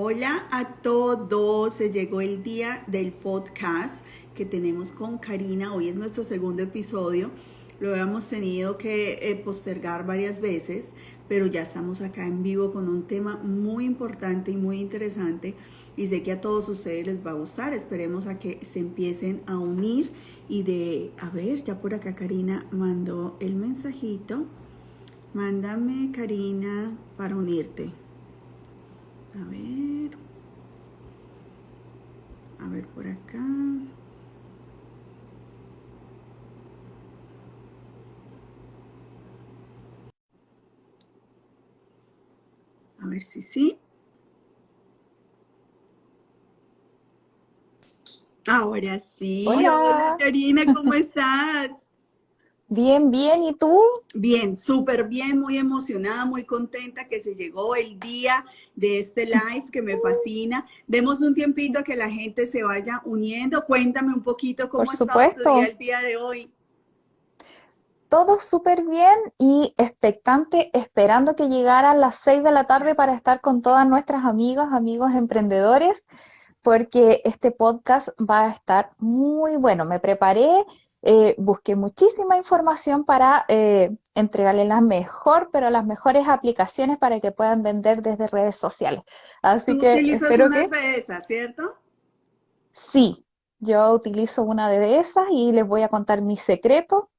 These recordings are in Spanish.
Hola a todos, se llegó el día del podcast que tenemos con Karina. Hoy es nuestro segundo episodio. Lo habíamos tenido que eh, postergar varias veces, pero ya estamos acá en vivo con un tema muy importante y muy interesante y sé que a todos ustedes les va a gustar. Esperemos a que se empiecen a unir y de, a ver, ya por acá Karina mandó el mensajito. Mándame Karina para unirte. A ver. A ver por acá. A ver si sí. Ahora sí. Hola, Karina, ¿cómo estás? Bien, bien, ¿y tú? Bien, súper bien, muy emocionada, muy contenta que se llegó el día de este live que me fascina. Demos un tiempito a que la gente se vaya uniendo. Cuéntame un poquito cómo está tu día el día de hoy. Todo súper bien y expectante, esperando que llegara a las seis de la tarde para estar con todas nuestras amigas, amigos emprendedores, porque este podcast va a estar muy bueno. Me preparé eh, busqué muchísima información para eh, entregarle la mejor, pero las mejores aplicaciones para que puedan vender desde redes sociales. Así que utilizas una de esas, ¿cierto? Sí, yo utilizo una de esas y les voy a contar mi secreto,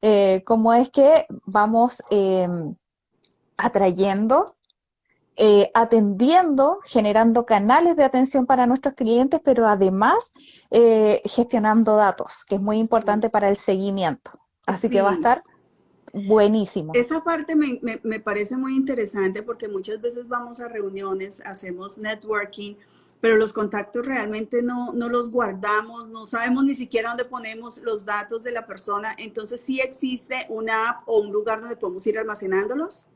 eh, cómo es que vamos em, atrayendo eh, atendiendo, generando canales de atención para nuestros clientes, pero además eh, gestionando datos, que es muy importante para el seguimiento. Así que va a estar buenísimo. Esa parte me, me, parece muy interesante porque muchas veces vamos a reuniones, hacemos networking, pero los contactos realmente no, no, los guardamos, no sabemos ni siquiera dónde ponemos los datos de la persona. Entonces, ¿sí existe una app o un lugar donde podemos ir almacenándolos?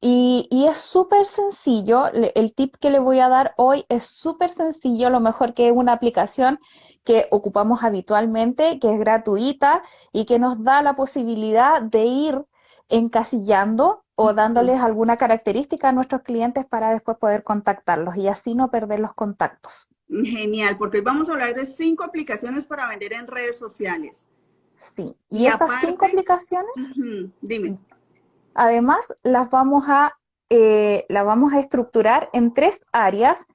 Sí, y, es súper sencillo, el tip que le voy a dar hoy es súper sencillo, lo mejor que es una aplicación que ocupamos habitualmente, que es gratuita y que nos da la posibilidad de ir encasillando o dándoles alguna característica a nuestros clientes para después poder contactarlos y así no perder los contactos. Genial, porque hoy vamos a hablar de cinco aplicaciones para vender en redes sociales. Sí, y, estas cinco aplicaciones, dime Además, las vamos a, eh, vamos a estructurar en tres áreas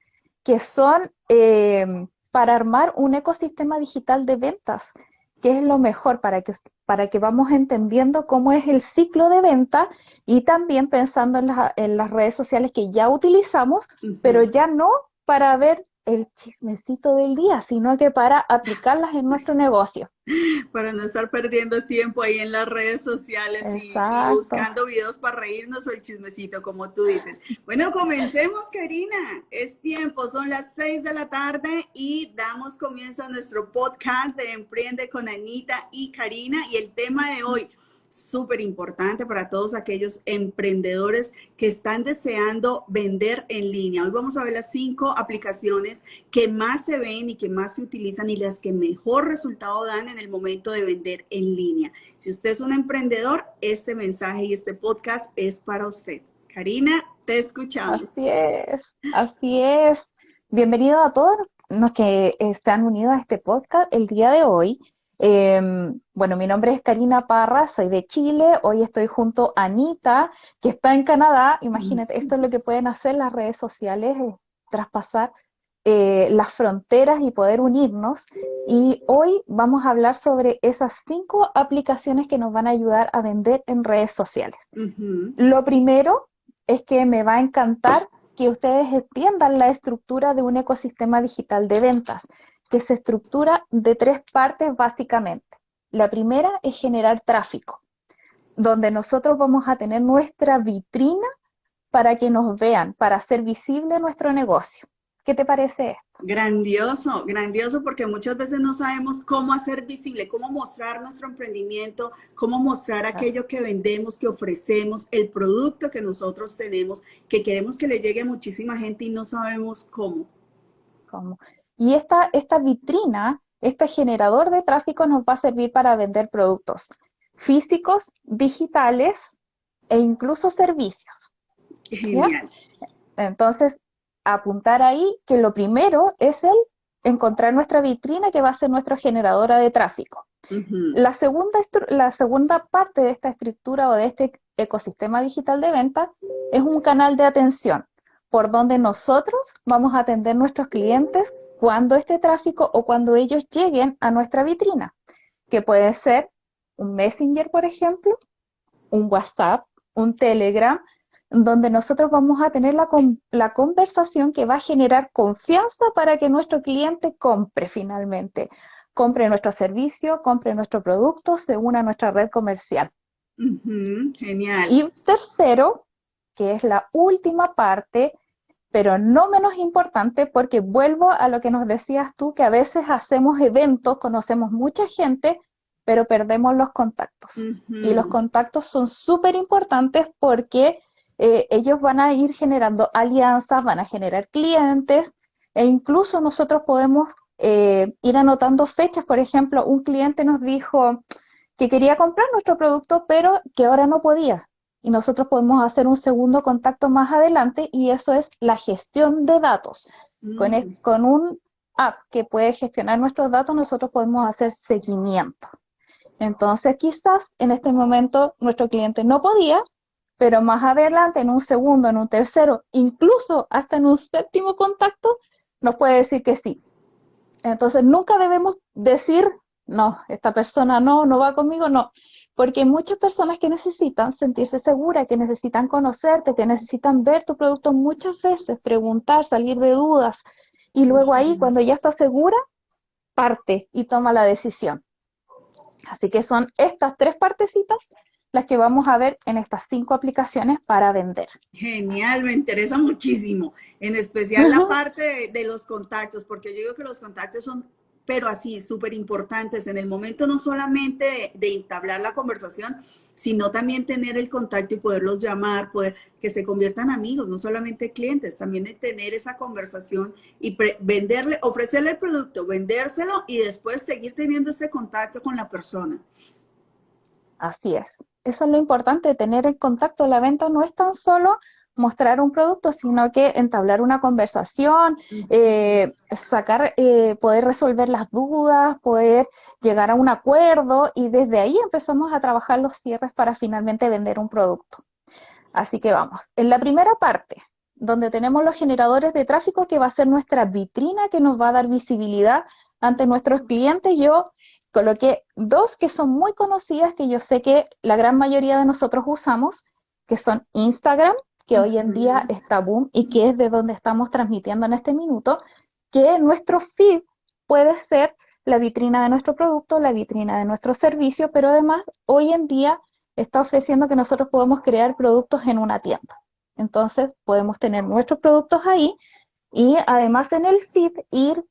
que son eh, para armar un ecosistema digital de ventas, que es lo mejor para que, para que vamos entendiendo cómo es el ciclo de venta y también pensando en, en las redes sociales que ya utilizamos, pero ya no para ver el chismecito del día, sino que para aplicarlas en nuestro negocio. Para no estar perdiendo tiempo ahí en las redes sociales y, buscando videos para reírnos o el chismecito, como tú dices. Bueno, comencemos, Karina. Es tiempo, son las seis de la tarde y damos comienzo a nuestro podcast de Emprende con Anita y Karina. Y el tema de hoy, súper importante para todos aquellos emprendedores que están deseando vender en línea. Hoy vamos a ver las cinco aplicaciones que más se ven y que más se utilizan y las que mejor resultado dan en el momento de vender en línea. Si usted es un emprendedor, este mensaje y este podcast es para usted. Karina, te escuchamos. Así es, así es. Bienvenido a todos los que se han unido a este podcast el día de hoy. Em, bueno, mi nombre es Karina Parra, soy de Chile, hoy estoy junto a Anita, que está en Canadá. Imagínate, esto es lo que pueden hacer las redes sociales, traspasar eh, las fronteras y poder unirnos. Y hoy vamos a hablar sobre esas cinco aplicaciones que nos van a ayudar a vender en redes sociales. Lo primero es que me va a encantar que ustedes entiendan la estructura de un ecosistema digital de ventas que se estructura de tres partes básicamente. La primera es generar tráfico, donde nosotros vamos a tener nuestra vitrina para que nos vean, para hacer visible nuestro negocio. ¿Qué te parece esto? Grandioso, grandioso, porque muchas veces no sabemos cómo hacer visible, cómo mostrar nuestro emprendimiento, cómo mostrar aquello que vendemos, que ofrecemos, el producto que nosotros tenemos, que queremos que le llegue a muchísima gente y no sabemos cómo. ¿Cómo? Y esta, esta vitrina, este generador de tráfico nos va a servir para vender productos físicos, digitales e incluso servicios. Genial. Entonces, apuntar ahí que lo primero es el encontrar nuestra vitrina que va a ser nuestra generadora de tráfico. la, segunda, la segunda parte de esta estructura o de este ecosistema digital de venta es un canal de atención por donde nosotros vamos a atender nuestros clientes cuando este tráfico o cuando ellos lleguen a nuestra vitrina, que puede ser un Messenger, por ejemplo, un WhatsApp, un Telegram, donde nosotros vamos a tener la, la, conversación que va a generar confianza para que nuestro cliente compre finalmente, compre nuestro servicio, compre nuestro producto, se una a nuestra red comercial. genial. Y tercero, que es la última parte, pero no menos importante, porque vuelvo a lo que nos decías tú, que a veces hacemos eventos, conocemos mucha gente, pero perdemos los contactos. Y los contactos son súper importantes porque eh, ellos van a ir generando alianzas, van a generar clientes e incluso nosotros podemos eh, ir anotando fechas. Por ejemplo, un cliente nos dijo que quería comprar nuestro producto, pero que ahora no podía. Y nosotros podemos hacer un segundo contacto más adelante y eso es la gestión de datos. Con, mm. con un app que puede gestionar nuestros datos, nosotros podemos hacer seguimiento. Entonces, quizás en este momento nuestro cliente no podía, pero más adelante, en un segundo, en un tercero, incluso hasta en un séptimo contacto, nos puede decir que sí. Entonces, nunca debemos decir, no, esta persona no, no va conmigo, no. Porque hay muchas personas que necesitan sentirse seguras, que necesitan conocerte, que necesitan ver tu producto muchas veces, preguntar, salir de dudas. Y luego ahí, cuando ya está segura, parte y toma la decisión. Así que son estas tres partecitas las que vamos a ver en estas cinco aplicaciones para vender. Genial, me interesa muchísimo, en especial la parte de, los contactos, porque yo digo que los contactos son pero así súper importantes en el momento no solamente de, entablar la conversación, sino también tener el contacto y poderlos llamar, poder que se conviertan amigos, no solamente clientes, también de tener esa conversación y venderle, ofrecerle el producto, vendérselo y después seguir teniendo ese contacto con la persona. Así es. Eso es lo importante, tener el contacto. La venta no es tan solo mostrar un producto, sino que entablar una conversación, eh, sacar, eh, poder resolver las dudas, poder llegar a un acuerdo y desde ahí empezamos a trabajar los cierres para finalmente vender un producto. Así que vamos, en la primera parte, donde tenemos los generadores de tráfico, que va a ser nuestra vitrina que nos va a dar visibilidad ante nuestros clientes, yo coloqué dos que son muy conocidas, que yo sé que la gran mayoría de nosotros usamos, que son Instagram que hoy en día está boom y que es de donde estamos transmitiendo en este minuto, que nuestro feed puede ser la vitrina de nuestro producto, la vitrina de nuestro servicio, pero además hoy en día está ofreciendo que nosotros podemos crear productos en una tienda. Entonces podemos tener nuestros productos ahí y además en el feed ir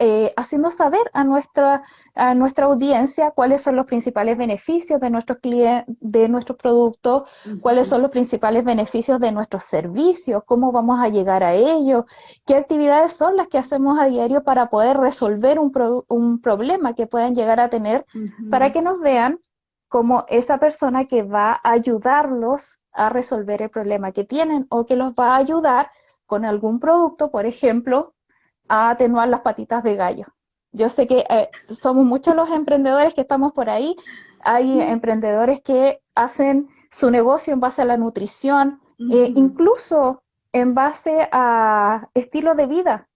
eh, haciendo saber a nuestra, a nuestra audiencia cuáles son los principales beneficios de nuestros clientes, de nuestros productos, cuáles son los principales beneficios de nuestros servicios, cómo vamos a llegar a ellos, qué actividades son las que hacemos a diario para poder resolver un, un problema que puedan llegar a tener, para que nos vean como esa persona que va a ayudarlos a resolver el problema que tienen o que los va a ayudar con algún producto, por ejemplo, a atenuar las patitas de gallo. Yo sé que eh, somos muchos los emprendedores que estamos por ahí. Hay emprendedores que hacen su negocio en base a la nutrición, eh, incluso en base a estilo de vida,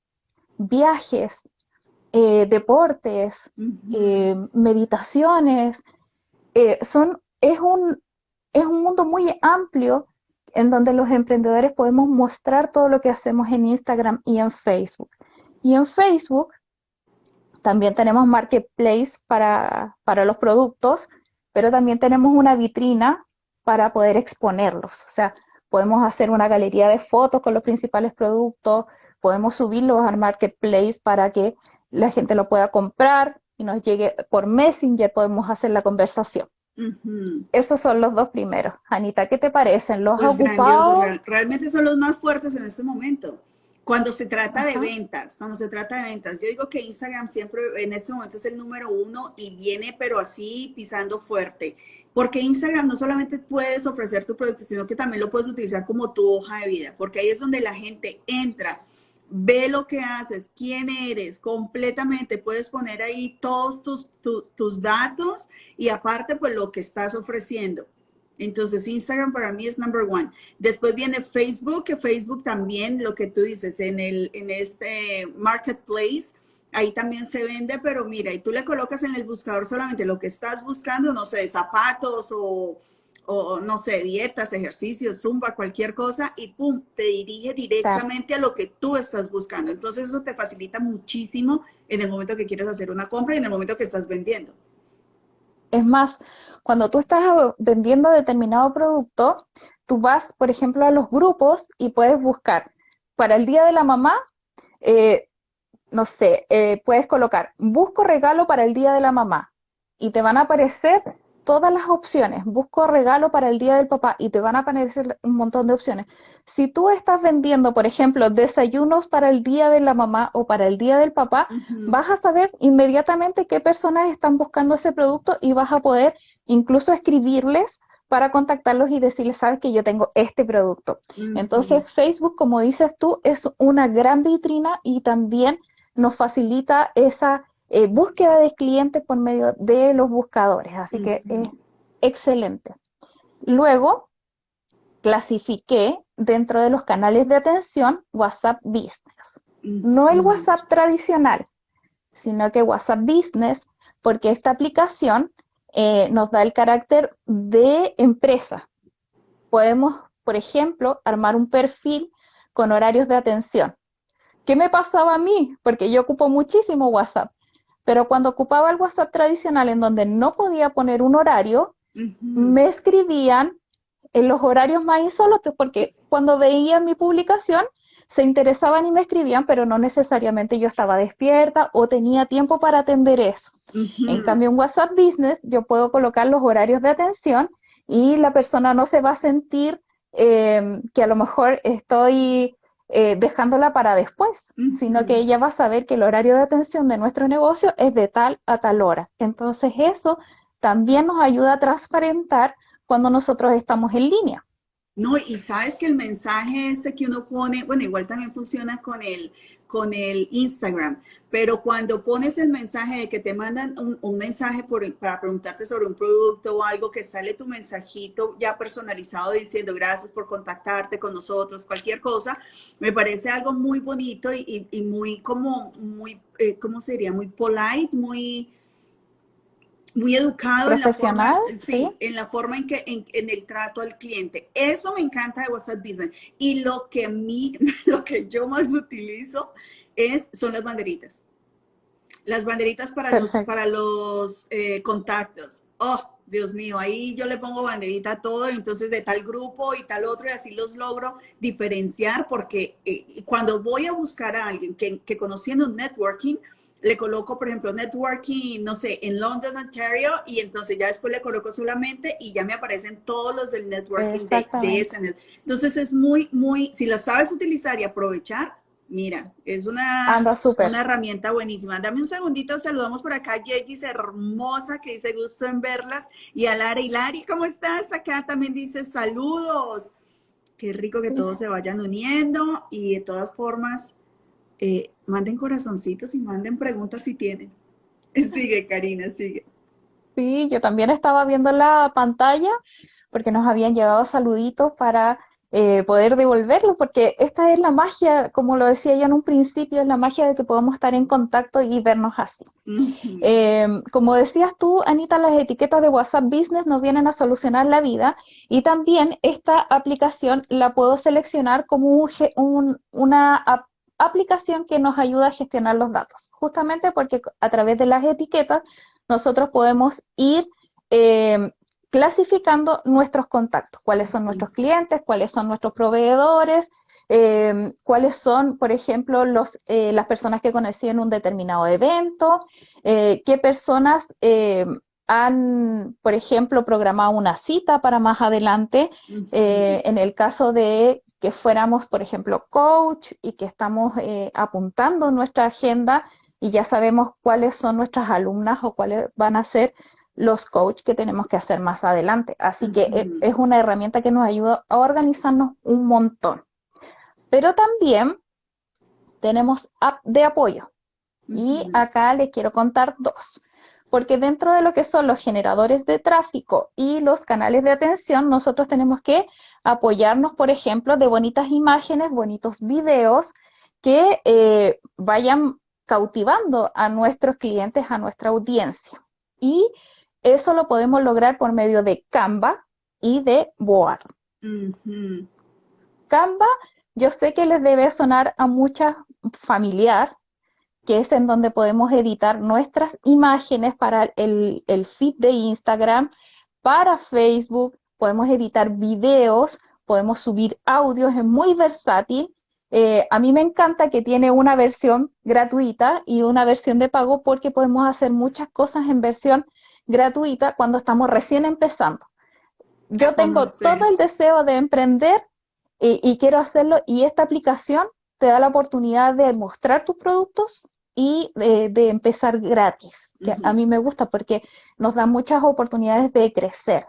viajes, eh, deportes, meditaciones. son, es, un, es un mundo muy amplio en donde los emprendedores podemos mostrar todo lo que hacemos en Instagram y en Facebook. Y en Facebook también tenemos marketplace para, para los productos, pero también tenemos una vitrina para poder exponerlos. O sea, podemos hacer una galería de fotos con los principales productos, podemos subirlos al marketplace para que la gente lo pueda comprar y nos llegue por Messenger, podemos hacer la conversación. Esos son los dos primeros. Anita, ¿qué te parecen? ¿Los pues Realmente son los más fuertes en este momento. Cuando se trata de ventas, cuando se trata de ventas, yo digo que Instagram siempre en este momento es el número uno y viene pero así pisando fuerte. Porque Instagram no solamente puedes ofrecer tu producto, sino que también lo puedes utilizar como tu hoja de vida, porque ahí es donde la gente entra, ve lo que haces, quién eres, completamente. Puedes poner ahí todos tus, tus datos y aparte, pues lo que estás ofreciendo. Entonces, Instagram para mí es number one. Después viene Facebook, que Facebook también, lo que tú dices, en, el, en este marketplace, ahí también se vende, pero mira, y tú le colocas en el buscador solamente lo que estás buscando, no sé, zapatos o, no sé, dietas, ejercicios, zumba, cualquier cosa, y pum, te dirige directamente a lo que tú estás buscando. Entonces eso te facilita muchísimo en el momento que quieres hacer una compra y en el momento que estás vendiendo. Es más, cuando tú estás vendiendo determinado producto, tú vas, por ejemplo, a los grupos y puedes buscar. Para el Día de la Mamá, eh, no sé, eh, puedes colocar, busco regalo para el Día de la Mamá y te van a aparecer todas las opciones. Busco regalo para el Día del Papá y te van a aparecer un montón de opciones. Si tú estás vendiendo, por ejemplo, desayunos para el Día de la Mamá o para el Día del Papá, vas a saber inmediatamente qué personas están buscando ese producto y vas a poder incluso escribirles para contactarlos y decirles, sabes que yo tengo este producto. Entonces, Facebook, como dices tú, es una gran vitrina y también nos facilita esa eh, búsqueda de clientes por medio de los buscadores. Así que es excelente. Luego, clasifiqué dentro de los canales de atención WhatsApp Business. No el WhatsApp tradicional, sino que WhatsApp Business, porque esta aplicación eh, nos da el carácter de empresa. Podemos, por ejemplo, armar un perfil con horarios de atención. ¿Qué me pasaba a mí? Porque yo ocupo muchísimo WhatsApp. Pero cuando ocupaba el WhatsApp tradicional en donde no podía poner un horario, me escribían en los horarios más insólitos, porque cuando veían mi publicación se interesaban y me escribían, pero no necesariamente yo estaba despierta o tenía tiempo para atender eso. En cambio, en WhatsApp Business yo puedo colocar los horarios de atención y la persona no se va a sentir eh, que a lo mejor estoy eh, dejándola para después, sino que ella va a saber que el horario de atención de nuestro negocio es de tal a tal hora. Entonces eso también nos ayuda a transparentar cuando nosotros estamos en línea. No, y sabes que el mensaje este que uno pone, bueno, igual también funciona con el, con el Instagram, pero cuando pones el mensaje de que te mandan un, mensaje para preguntarte sobre un producto o algo, que sale tu mensajito ya personalizado diciendo gracias por contactarte con nosotros, cualquier cosa, me parece algo muy bonito y, muy como, muy, eh, ¿cómo sería? Muy polite, muy muy educado en la forma, ¿sí? en la forma en que en, el trato al cliente. Eso me encanta de WhatsApp Business. Y lo que mí, lo que yo más utilizo es, son las banderitas. Las banderitas para los, para los eh, contactos. Oh, Dios mío, ahí yo le pongo banderita a todo, entonces de tal grupo y tal otro, y así los logro diferenciar, porque eh, cuando voy a buscar a alguien que, que conociendo networking, le coloco, por ejemplo, networking, no sé, en London, Ontario, y entonces ya después le coloco solamente y ya me aparecen todos los del networking de, ese. Entonces es muy, muy, si la sabes utilizar y aprovechar, mira, es una, una herramienta buenísima. Dame un segundito, saludamos por acá a Yegis, hermosa, que dice gusto en verlas, y a Lara. Y Lari, ¿cómo estás? Acá también dice saludos. Qué rico que todos se vayan uniendo y de todas formas, eh, manden corazoncitos y manden preguntas si tienen. Sigue, Karina, sigue. Sí, yo también estaba viendo la pantalla porque nos habían llegado saluditos para eh, poder devolverlos, porque esta es la magia, como lo decía yo en un principio, es la magia de que podemos estar en contacto y vernos así. Eh, como decías tú, Anita, las etiquetas de WhatsApp Business nos vienen a solucionar la vida y también esta aplicación la puedo seleccionar como un, una aplicación que nos ayuda a gestionar los datos, justamente porque a través de las etiquetas nosotros podemos ir eh, clasificando nuestros contactos, cuáles son nuestros clientes, cuáles son nuestros proveedores, eh, cuáles son, por ejemplo, los, eh, las personas que conocían un determinado evento, qué personas han, por ejemplo, programado una cita para más adelante, en el caso de que fuéramos, por ejemplo, coach y que estamos eh, apuntando nuestra agenda y ya sabemos cuáles son nuestras alumnas o cuáles van a ser los coach que tenemos que hacer más adelante. Así que e, es una herramienta que nos ayuda a organizarnos un montón. Pero también tenemos app de apoyo. Y acá les quiero contar dos. Porque dentro de lo que son los generadores de tráfico y los canales de atención, nosotros tenemos que apoyarnos, por ejemplo, de bonitas imágenes, bonitos videos que eh, vayan cautivando a nuestros clientes, a nuestra audiencia. Y eso lo podemos lograr por medio de Canva y de Board. Canva, yo sé que les debe sonar a mucha familiar, que es en donde podemos editar nuestras imágenes para el, el feed de Instagram, para Facebook, podemos editar videos, podemos subir audios, es muy versátil. Eh, a mí me encanta que tiene una versión gratuita y una versión de pago porque podemos hacer muchas cosas en versión gratuita cuando estamos recién empezando. Yo tengo todo el deseo de emprender y, quiero hacerlo y esta aplicación te da la oportunidad de mostrar tus productos y de, empezar gratis, que a mí me gusta porque nos da muchas oportunidades de crecer.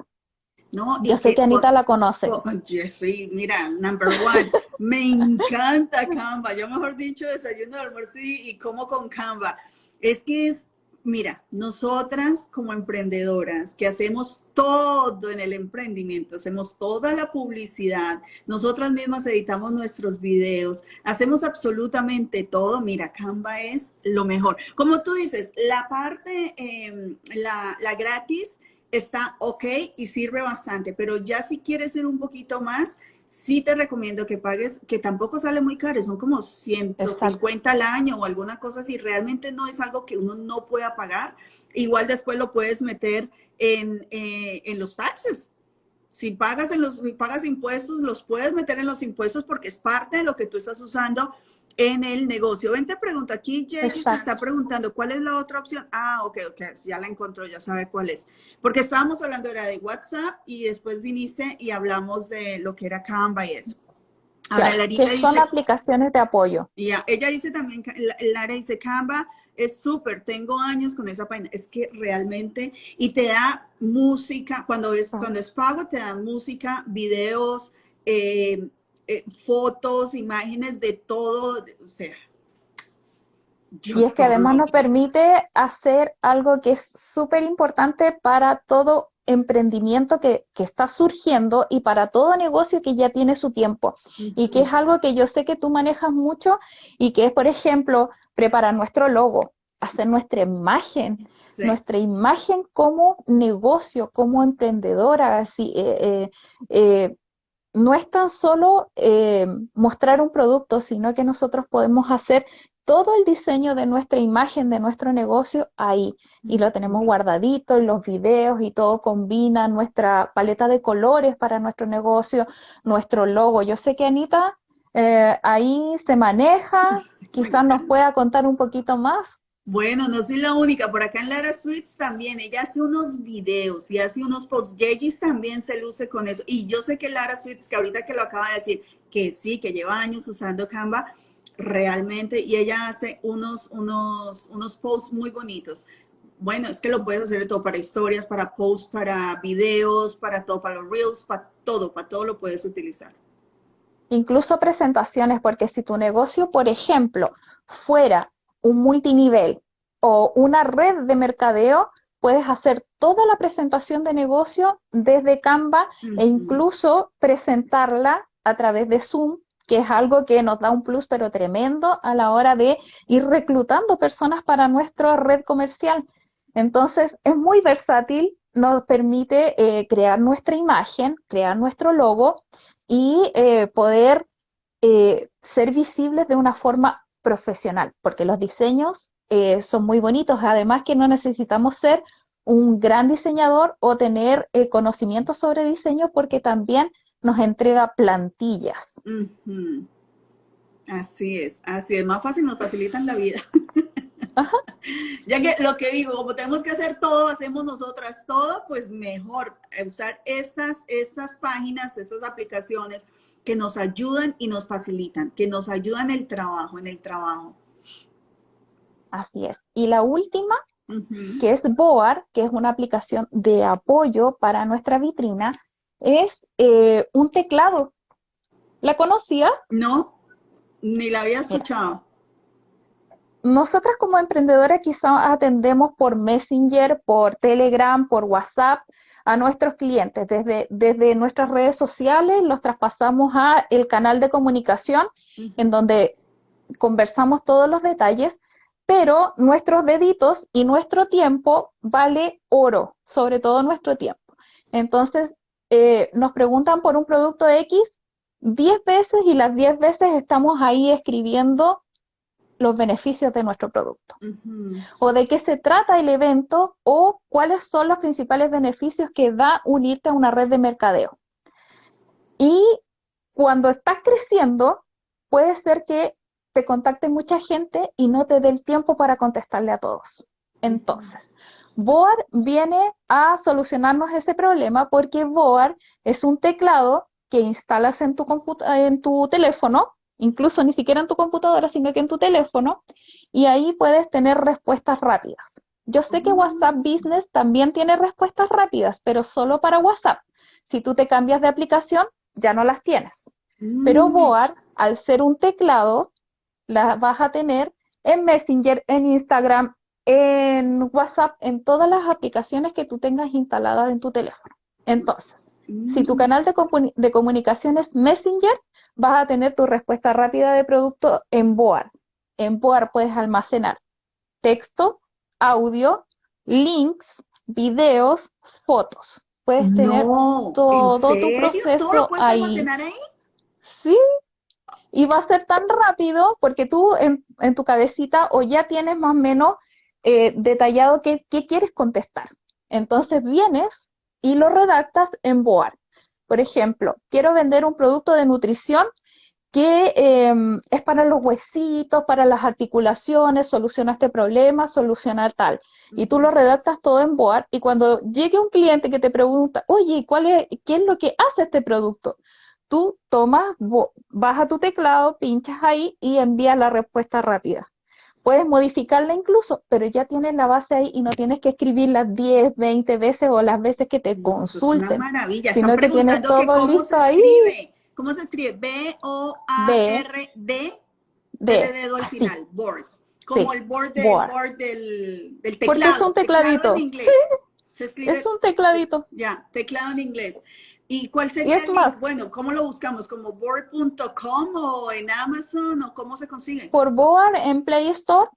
¿No? Yo sé que, Anita la conoce. Oh, sí, mira, number one, me encanta Canva. Yo mejor dicho, desayuno, almuerzo y, y como con Canva. Es que es Mira, nosotras como emprendedoras que hacemos todo en el emprendimiento, hacemos toda la publicidad, nosotras mismas editamos nuestros videos, hacemos absolutamente todo. Mira, Canva es lo mejor. Como tú dices, la parte, em, la, la gratis está ok y sirve bastante, pero ya si quieres ir un poquito más, sí te recomiendo que pagues, que tampoco sale muy caro, son como 150 al año o alguna cosa si realmente no es algo que uno no pueda pagar, igual después lo puedes meter en, eh, en los taxes. Si pagas, en los, pagas impuestos, los puedes meter en los impuestos porque es parte de lo que tú estás usando en el negocio. Ven, te pregunto, aquí Jessy se está preguntando, ¿cuál es la otra opción? Ah, ok, ok, ya la encontró, ya sabe cuál es. Porque estábamos hablando era de WhatsApp y después viniste y hablamos de lo que era Canva y eso. Ahora, que son aplicaciones de apoyo. Ya, ella dice también, Lara dice, Canva es súper, tengo años con esa página, es que realmente, y te da música, cuando es, cuando es pago, te dan música, videos, eh, eh, fotos, imágenes de todo, o sea. Y es que además nos permite hacer algo que es súper importante para todo emprendimiento que, que, está surgiendo y para todo negocio que ya tiene su tiempo. Y que es algo que yo sé que tú manejas mucho y que es, por ejemplo, preparar nuestro logo, hacer nuestra imagen, nuestra imagen como negocio, como emprendedora, así, eh, eh, no es tan solo eh, mostrar un producto, sino que nosotros podemos hacer todo el diseño de nuestra imagen, de nuestro negocio ahí. Y lo tenemos guardadito en los videos y todo combina nuestra paleta de colores para nuestro negocio, nuestro logo. Yo sé que Anita eh, ahí se maneja, quizás nos pueda contar un poquito más. Bueno, no soy la única, por acá en Lara Suites también, ella hace unos videos y hace unos posts, Yegis también se luce con eso, y yo sé que Lara Suites, que ahorita que lo acaba de decir, que sí, que lleva años usando Canva, realmente, y ella hace unos, unos, unos posts muy bonitos. Bueno, es que lo puedes hacer todo para historias, para posts, para videos, para todo, para los reels, para todo, para todo lo puedes utilizar. Incluso presentaciones, porque si tu negocio, por ejemplo, fuera un multinivel o una red de mercadeo, puedes hacer toda la presentación de negocio desde Canva e incluso presentarla a través de Zoom, que es algo que nos da un plus pero tremendo a la hora de ir reclutando personas para nuestra red comercial. Entonces, es muy versátil, nos permite eh, crear nuestra imagen, crear nuestro logo y eh, poder eh, ser visibles de una forma profesional, porque los diseños eh, son muy bonitos, además que no necesitamos ser un gran diseñador o tener eh, conocimiento sobre diseño porque también nos entrega plantillas. Así es, así es, más fácil, nos facilitan la vida. Ya que lo que digo, como tenemos que hacer todo, hacemos nosotras todo, pues mejor usar estas, estas páginas, estas aplicaciones que nos ayudan y nos facilitan, que nos ayudan el trabajo, en el trabajo. Así es. Y la última que es Boar, que es una aplicación de apoyo para nuestra vitrina, es eh, un teclado. ¿La conocías? No, ni la había escuchado. nosotras como emprendedoras quizás atendemos por Messenger, por Telegram, por WhatsApp a nuestros clientes. Desde, desde nuestras redes sociales los traspasamos a el canal de comunicación en donde conversamos todos los detalles, pero nuestros deditos y nuestro tiempo vale oro, sobre todo nuestro tiempo. Entonces, eh, nos preguntan por un producto X 10 veces y las 10 veces estamos ahí escribiendo los beneficios de nuestro producto. O de qué se trata el evento o cuáles son los principales beneficios que da unirte a una red de mercadeo. Y cuando estás creciendo, puede ser que te contacte mucha gente y no te dé el tiempo para contestarle a todos. Entonces, Boar viene a solucionarnos ese problema porque Boar es un teclado que instalas en tu, en tu teléfono, incluso ni siquiera en tu computadora, sino que en tu teléfono, y ahí puedes tener respuestas rápidas. Yo sé que WhatsApp Business también tiene respuestas rápidas, pero solo para WhatsApp. Si tú te cambias de aplicación, ya no las tienes. Pero mm. Boar, al ser un teclado, las vas a tener en Messenger, en Instagram, en WhatsApp, en todas las aplicaciones que tú tengas instaladas en tu teléfono. Entonces, si tu mm. canal de, comunicación es Messenger, vas a tener tu respuesta rápida de producto en Boar. En Boar puedes almacenar texto, audio, links, videos, fotos. Puedes tener todo tu proceso ahí? ahí. Sí, y va a ser tan rápido porque tú en, tu cabecita o ya tienes más o menos eh, detallado qué, qué quieres contestar. Entonces vienes y lo redactas en Board. Por ejemplo, quiero vender un producto de nutrición que em, es para los huesitos, para las articulaciones, soluciona este problema, soluciona tal. Y tú lo redactas todo en Board y cuando llegue un cliente que te pregunta, oye, ¿cuál es, ¿qué es lo que hace este producto? Tú tomas, vas a tu teclado, pinchas ahí y envías la respuesta rápida. Puedes modificarla incluso, pero ya tienes la base ahí y no tienes que escribirla 10, 20 veces o las veces que te consulten. es una maravilla. Sino que tienes todo listo ahí. ¿Cómo se escribe? B-O-A-R-D. D. De dedo al final. Board. Como el board, board. del, del, teclado. Porque es un tecladito. en inglés. Se escribe, es un tecladito. Ya, teclado en inglés. ¿Y cuál sería el link? Bueno, ¿cómo lo buscamos? ¿Como board.com o en Amazon o cómo se consigue? Por board en Play Store,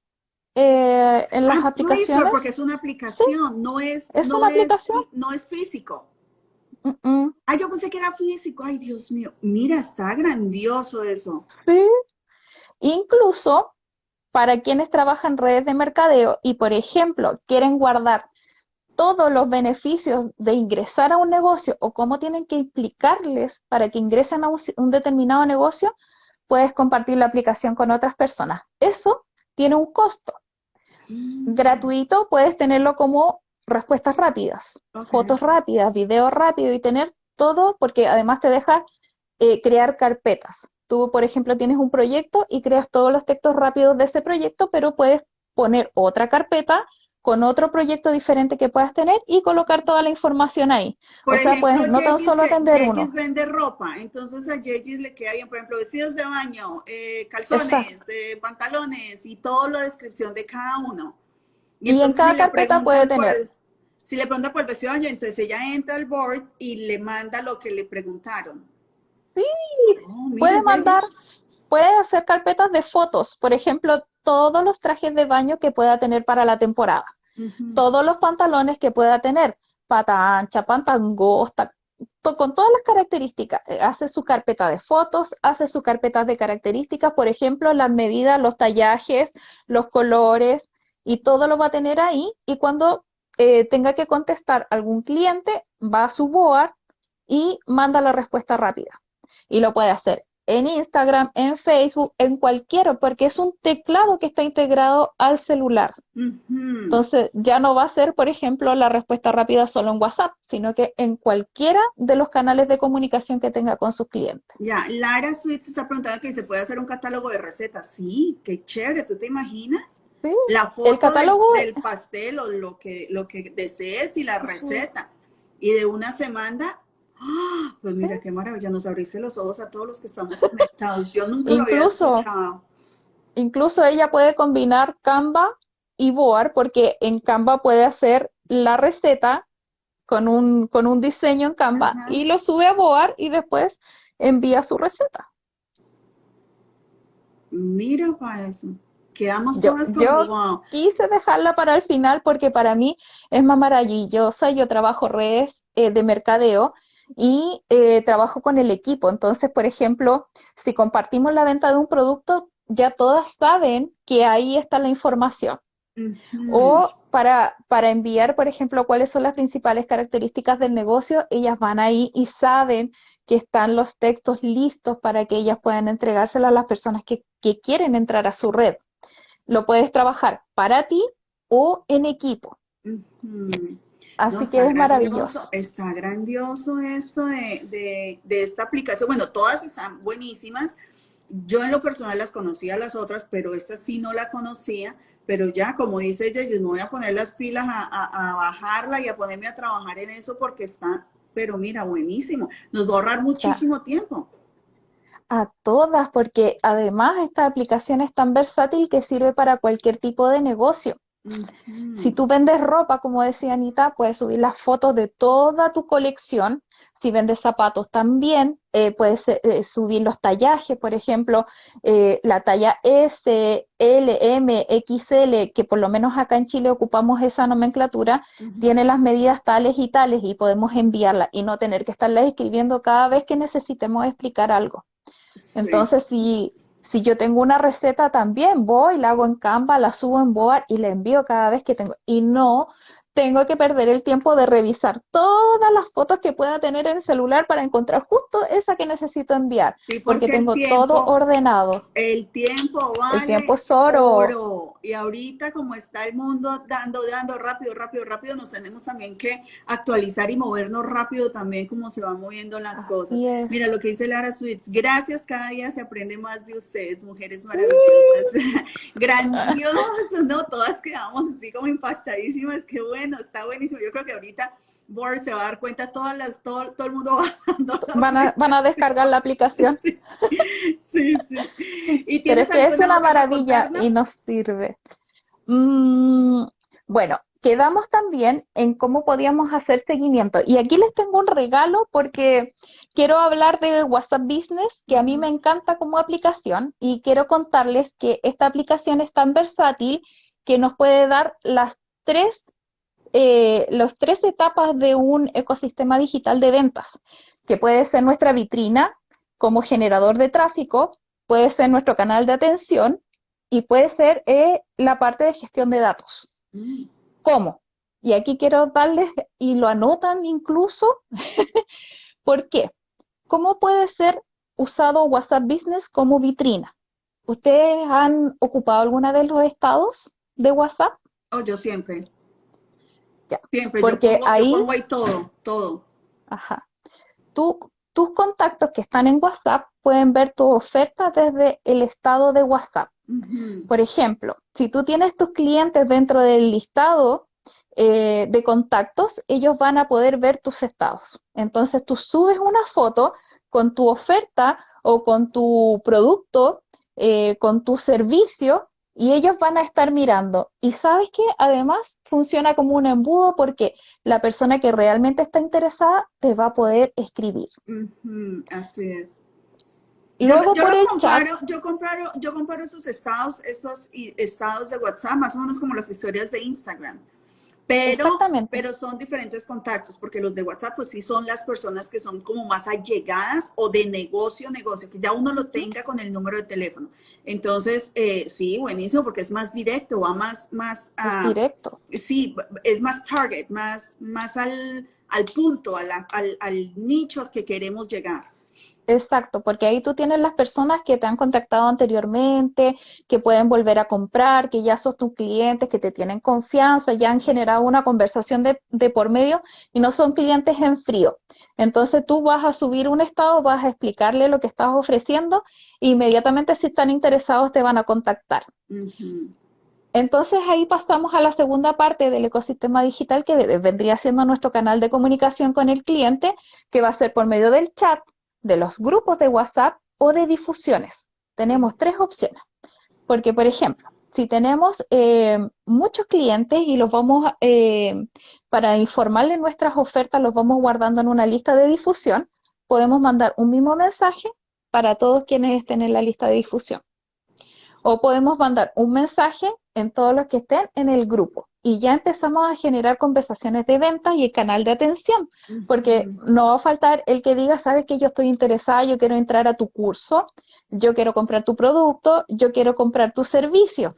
eh, en las ah, aplicaciones. Play Store porque es una aplicación, no es, es no una aplicación. no es físico. Ah, yo pensé que era físico. Ay, Dios mío. Mira, está grandioso eso. Sí. Incluso para quienes trabajan en redes de mercadeo y, por ejemplo, quieren guardar todos los beneficios de ingresar a un negocio o cómo tienen que implicarles para que ingresen a un, determinado negocio, puedes compartir la aplicación con otras personas. Eso tiene un costo. Mm. Gratuito puedes tenerlo como respuestas rápidas, fotos rápidas, videos rápidos y tener todo porque además te deja eh, crear carpetas. Tú, por ejemplo, tienes un proyecto y creas todos los textos rápidos de ese proyecto, pero puedes poner otra carpeta con otro proyecto diferente que puedas tener y colocar toda la información ahí. o sea, pues no tan solo atender uno. vende ropa, entonces a Yegis le queda bien, por ejemplo, vestidos de baño, eh, calzones, eh, pantalones y toda la descripción de cada uno. Y, en cada carpeta puede tener. si le pregunta por el vestido de baño, entonces ella entra al board y le manda lo que le preguntaron. Sí, oh, puede mandar, puede hacer carpetas de fotos, por ejemplo, todos los trajes de baño que pueda tener para la temporada todos los pantalones que pueda tener, pata ancha, pata angosta, con todas las características. Eh, hace su carpeta de fotos, hace su carpeta de características, por ejemplo, las medidas, los tallajes, los colores, y todo lo va a tener ahí. Y cuando eh, tenga que contestar algún cliente, va a su board y manda la respuesta rápida. Y lo puede hacer en Instagram, en Facebook, en cualquiera, porque es un teclado que está integrado al celular. Entonces, ya no va a ser, por ejemplo, la respuesta rápida solo en WhatsApp, sino que en cualquiera de los canales de comunicación que tenga con sus clientes. Ya, Lara Sweet se está preguntando que se puede hacer un catálogo de recetas. Sí, qué chévere, ¿tú te imaginas? la foto del, pastel o lo que, lo que desees y la receta. Y de una semana, ¡ah! pues mira qué maravilla, nos abriste los ojos a todos los que estamos conectados. Yo nunca lo había escuchado. Incluso ella puede combinar Canva y Boar porque en Canva puede hacer la receta con un, con un diseño en Canva y lo sube a Boar y después envía su receta. Mira para eso. Quedamos yo, todas yo quise dejarla para el final porque para mí es más maravillosa. Yo trabajo redes eh, de mercadeo y eh, trabajo con el equipo. Entonces, por ejemplo, si compartimos la venta de un producto, ya todas saben que ahí está la información. O para, para enviar, por ejemplo, cuáles son las principales características del negocio, ellas van ahí y saben que están los textos listos para que ellas puedan entregárselo a las personas que, quieren entrar a su red. Lo puedes trabajar para ti o en equipo. Así que es maravilloso. Está grandioso esto de, de, esta aplicación. Bueno, todas están buenísimas. Yo en lo personal las conocía las otras, pero esta sí no la conocía. Pero ya, como dice ella, me voy a poner las pilas a, bajarla y a ponerme a trabajar en eso porque está, pero mira, buenísimo. Nos va a ahorrar muchísimo tiempo. A todas, porque además esta aplicación es tan versátil que sirve para cualquier tipo de negocio. Si tú vendes ropa, como decía Anita, puedes subir las fotos de toda tu colección. Si vendes zapatos también, eh, puedes eh, subir los tallajes, por ejemplo, eh, la talla S, L, M, XL, que por lo menos acá en Chile ocupamos esa nomenclatura, tiene las medidas tales y tales y podemos enviarla y no tener que estarla escribiendo cada vez que necesitemos explicar algo. Entonces, si si yo tengo una receta también, voy, la hago en Canva, la subo en Board y la envío cada vez que tengo. Y no tengo que perder el tiempo de revisar todas las fotos que pueda tener en el celular para encontrar justo esa que necesito enviar, porque, tengo todo ordenado. El tiempo vale el tiempo es oro. Y ahorita como está el mundo dando, dando rápido, rápido, rápido, nos tenemos también que actualizar y movernos rápido también como se van moviendo las cosas. Mira lo que dice Lara Sweets, gracias, cada día se aprende más de ustedes, mujeres maravillosas. Grandioso, ¿no? Todas quedamos así como impactadísimas, qué bueno está buenísimo. Yo creo que ahorita Board se va a dar cuenta, todas las, todo, todo el mundo van a, van a descargar la aplicación. Sí, sí. ¿Y Pero es que es una maravilla y nos sirve. Mm, bueno, quedamos también en cómo podíamos hacer seguimiento. Y aquí les tengo un regalo porque quiero hablar de WhatsApp Business, que a mí me encanta como aplicación, y quiero contarles que esta aplicación es tan versátil que nos puede dar las tres eh, las tres etapas de un ecosistema digital de ventas, que puede ser nuestra vitrina como generador de tráfico, puede ser nuestro canal de atención y puede ser eh, la parte de gestión de datos. Mm. ¿Cómo? Y aquí quiero darles, y lo anotan incluso, ¿por qué? ¿Cómo puede ser usado WhatsApp Business como vitrina? ¿Ustedes han ocupado alguna de los estados de WhatsApp? Oh, yo siempre. Siempre, porque ahí, todo, todo. Ajá. tus contactos que están en WhatsApp pueden ver tu oferta desde el estado de WhatsApp. Por ejemplo, si tú tienes tus clientes dentro del listado eh, de contactos, ellos van a poder ver tus estados. Entonces tú subes una foto con tu oferta o con tu producto, eh, con tu servicio, y ellos van a estar mirando. Y sabes que además funciona como un embudo porque la persona que realmente está interesada te va a poder escribir. así es. Y luego por el comparo, Yo comparo, yo comparo esos estados, esos estados de WhatsApp, más o menos como las historias de Instagram. Pero, pero son diferentes contactos, porque los de WhatsApp, pues sí son las personas que son como más allegadas o de negocio, negocio, que ya uno lo tenga con el número de teléfono. Entonces, eh, sí, buenísimo, porque es más directo, va más, más directo. Sí, es más target, más, más al, al punto, al, al nicho que queremos llegar. Exacto, porque ahí tú tienes las personas que te han contactado anteriormente, que pueden volver a comprar, que ya sos tus clientes, que te tienen confianza, ya han generado una conversación de, por medio y no son clientes en frío. Entonces tú vas a subir un estado, vas a explicarle lo que estás ofreciendo e inmediatamente si están interesados te van a contactar. entonces ahí pasamos a la segunda parte del ecosistema digital que vendría siendo nuestro canal de comunicación con el cliente, que va a ser por medio del chat, de los grupos de WhatsApp o de difusiones. Tenemos tres opciones. Porque, por ejemplo, si tenemos eh, muchos clientes y los vamos, eh, para informarles nuestras ofertas, los vamos guardando en una lista de difusión, podemos mandar un mismo mensaje para todos quienes estén en la lista de difusión. O podemos mandar un mensaje en todos los que estén en el grupo. Y ya empezamos a generar conversaciones de ventas y el canal de atención, porque no va a faltar el que diga, sabes que yo estoy interesada, yo quiero entrar a tu curso, yo quiero comprar tu producto, yo quiero comprar tu servicio.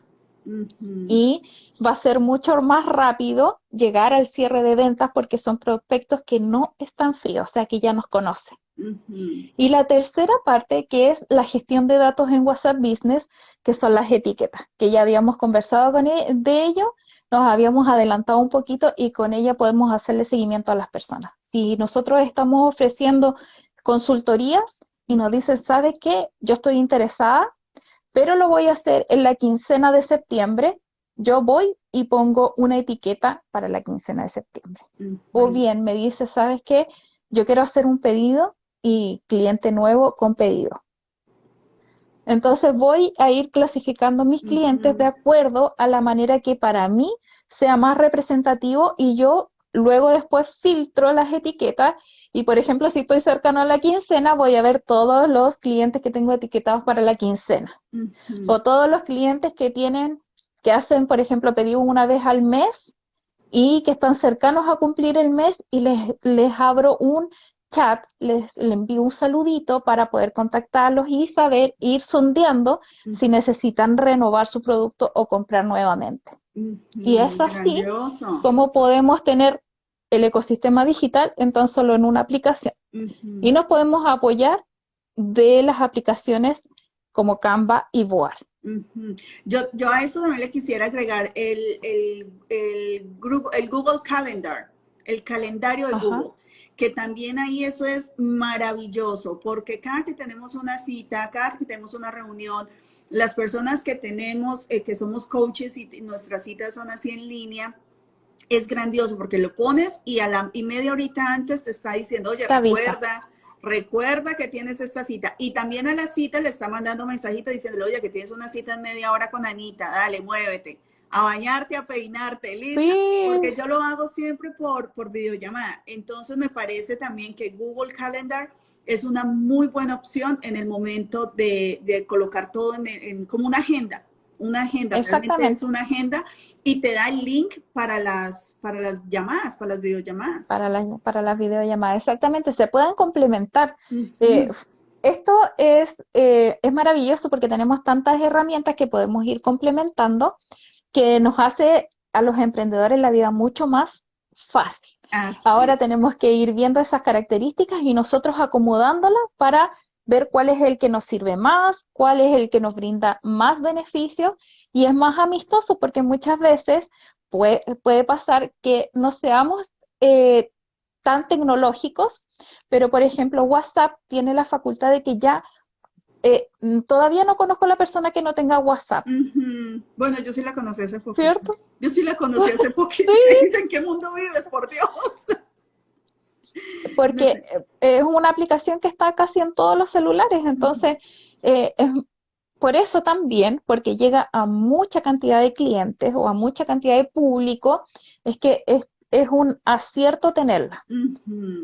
Y va a ser mucho más rápido llegar al cierre de ventas porque son prospectos que no están fríos, o sea, que ya nos conocen. Y la tercera parte, que es la gestión de datos en WhatsApp Business, que son las etiquetas, que ya habíamos conversado con e, de ello, nos habíamos adelantado un poquito y con ella podemos hacerle seguimiento a las personas. Si nosotros estamos ofreciendo consultorías y nos dicen, ¿sabe qué? Yo estoy interesada, pero lo voy a hacer en la quincena de septiembre, yo voy y pongo una etiqueta para la quincena de septiembre. O bien me dice, ¿sabes qué? Yo quiero hacer un pedido y cliente nuevo con pedido. Entonces voy a ir clasificando mis clientes de acuerdo a la manera que para mí sea más representativo y yo luego después filtro las etiquetas y por ejemplo si estoy cercano a la quincena voy a ver todos los clientes que tengo etiquetados para la quincena. O todos los clientes que tienen que hacen por ejemplo pedido una vez al mes y que están cercanos a cumplir el mes y les, les abro un chat, les, envío un saludito para poder contactarlos y saber, ir sondeando si necesitan renovar su producto o comprar nuevamente. y es así como podemos tener el ecosistema digital en tan solo en una aplicación. Y nos podemos apoyar de las aplicaciones como Canva y Boar. yo, yo, a eso también le quisiera agregar el, el, el, Google Calendar, el calendario de Google que también ahí eso es maravilloso, porque cada que tenemos una cita, cada que tenemos una reunión, las personas que tenemos, eh, que somos coaches y nuestras citas son así en línea, es grandioso porque lo pones y a la y media horita antes te está diciendo, oye, recuerda, recuerda que tienes esta cita. Y también a la cita le está mandando un mensajito diciéndole, oye, que tienes una cita en media hora con Anita, dale, muévete a bañarte, a peinarte, listo. Porque yo lo hago siempre por, por videollamada. Entonces me parece también que Google Calendar es una muy buena opción en el momento de, de colocar todo en, como una agenda. Una agenda, realmente es una agenda y te da el link para las, para las llamadas, para las videollamadas. Para, la, para las videollamadas, exactamente, se pueden complementar. Eh, esto es, eh, es maravilloso porque tenemos tantas herramientas que podemos ir complementando que nos hace a los emprendedores la vida mucho más fácil. Ahora tenemos que ir viendo esas características y nosotros acomodándolas para ver cuál es el que nos sirve más, cuál es el que nos brinda más beneficios y es más amistoso porque muchas veces puede, puede pasar que no seamos eh, tan tecnológicos, pero por ejemplo WhatsApp tiene la facultad de que ya eh, todavía no conozco a la persona que no tenga WhatsApp. Bueno, yo sí la conocí hace poco. ¿Cierto? Yo sí la conocí hace poquito. ¿En qué mundo vives, por Dios? Porque eh, es una aplicación que está casi en todos los celulares, entonces eh, es por eso también, porque llega a mucha cantidad de clientes o a mucha cantidad de público, es que es, es un acierto tenerla.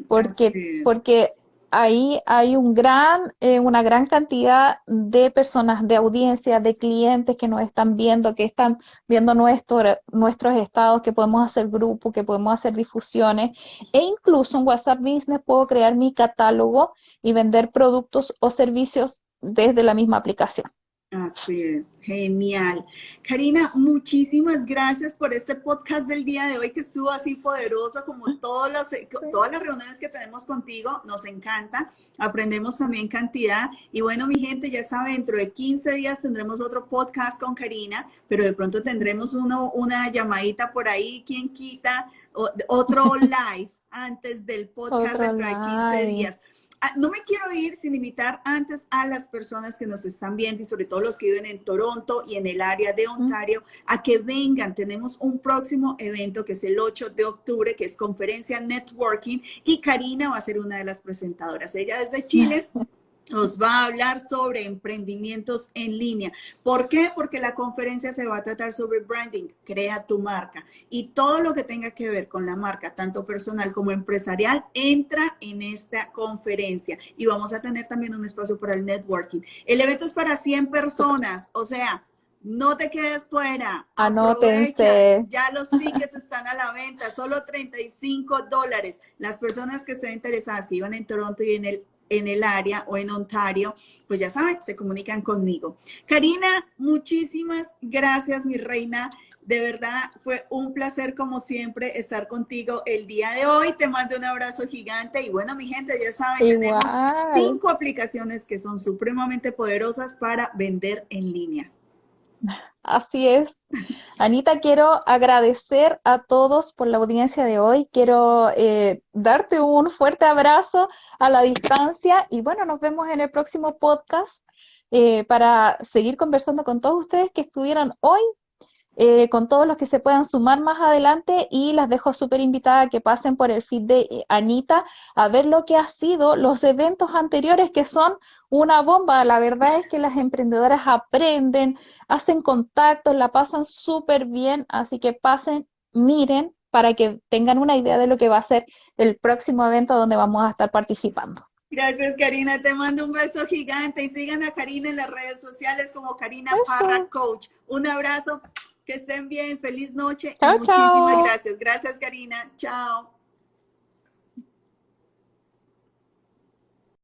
Porque, porque ahí hay un gran, eh, una gran cantidad de personas, de audiencia, de clientes que nos están viendo, que están viendo nuestro, nuestros estados, que podemos hacer grupos, que podemos hacer difusiones. E incluso en WhatsApp Business puedo crear mi catálogo y vender productos o servicios desde la misma aplicación. Así es, genial. Karina, muchísimas gracias por este podcast del día de hoy que estuvo así poderoso como todas las, todas las reuniones que tenemos contigo. Nos encanta, aprendemos también cantidad. Y bueno, mi gente, ya sabe, dentro de 15 días tendremos otro podcast con Karina, pero de pronto tendremos uno, una llamadita por ahí, quien quita, otro live antes del podcast dentro de 15 días. Ah, no me quiero ir sin invitar antes a las personas que nos están viendo y sobre todo los que viven en Toronto y en el área de Ontario a que vengan. Tenemos un próximo evento que es el 8 de octubre, que es conferencia networking y Karina va a ser una de las presentadoras. Ella es de Chile. nos va a hablar sobre emprendimientos en línea. ¿Por qué? Porque la conferencia se va a tratar sobre branding, crea tu marca y todo lo que tenga que ver con la marca, tanto personal como empresarial, entra en esta conferencia y vamos a tener también un espacio para el networking. El evento es para 100 personas, o sea, no te quedes fuera. Anótense. Ya los tickets están a la venta, solo 35 dólares. Las personas que estén interesadas, que iban en Toronto y en el en el área o en Ontario, pues ya saben, se comunican conmigo. Karina, muchísimas gracias, mi reina. De verdad, fue un placer como siempre estar contigo el día de hoy. Te mando un abrazo gigante y bueno, mi gente, ya saben, tenemos cinco aplicaciones que son supremamente poderosas para vender en línea. Así es. Anita, quiero agradecer a todos por la audiencia de hoy. Quiero eh, darte un fuerte abrazo a la distancia y bueno, nos vemos en el próximo podcast eh, para seguir conversando con todos ustedes que estuvieron hoy eh, con todos los que se puedan sumar más adelante y las dejo súper invitada a que pasen por el feed de eh, Anita a ver lo que ha sido los eventos anteriores que son una bomba. La verdad es que las emprendedoras aprenden, hacen contactos, la pasan súper bien, así que pasen, miren para que tengan una idea de lo que va a ser el próximo evento donde vamos a estar participando. Gracias, Karina. Te mando un beso gigante y sigan a Karina en las redes sociales como Karina Parra Coach. Un abrazo que estén bien, feliz noche. muchísimas gracias. Gracias, Karina. Chao.